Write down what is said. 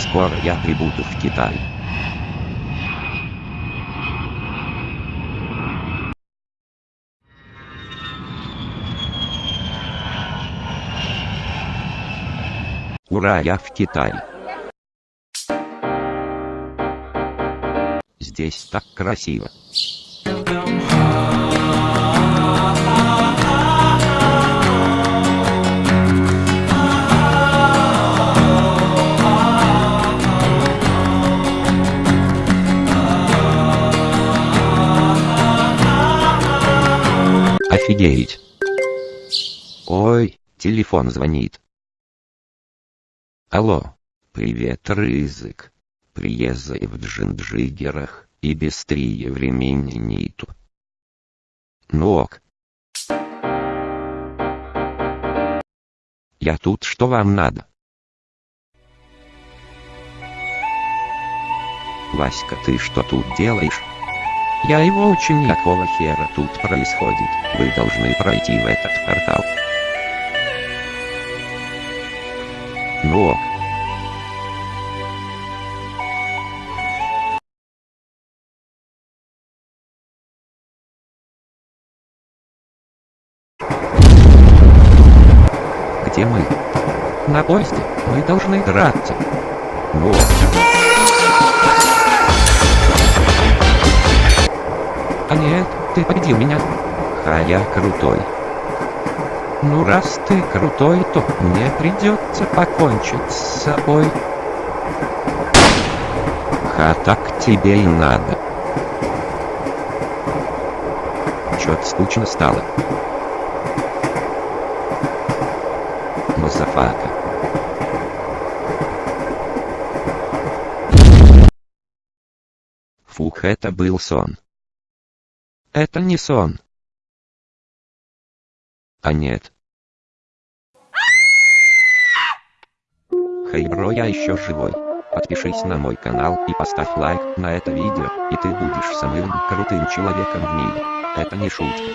Скоро я прибуду в Китай. Ура, я в Китае. Здесь так красиво. Офигеть. Ой, телефон звонит. Алло. Привет, Рызык. Приезжай в Джинджигерах и быстрее времени нету. Ну ок. Я тут, что вам надо? Васька, ты что тут делаешь? Я его очень какого хера тут происходит. Вы должны пройти в этот портал. Ну ок. Где мы? На поезде. Мы должны драться. Ну ок. Ты победил меня. Ха, я крутой. Ну раз ты крутой, то мне придется покончить с собой. Ха, так тебе и надо. Чё-то скучно стало. Motherfucker. Фух, это был сон. Это не сон. А нет. Hey, bro, я еще живой. Подпишись на мой канал и поставь лайк на это видео, и ты будешь самым крутым человеком в мире. Это не шутка.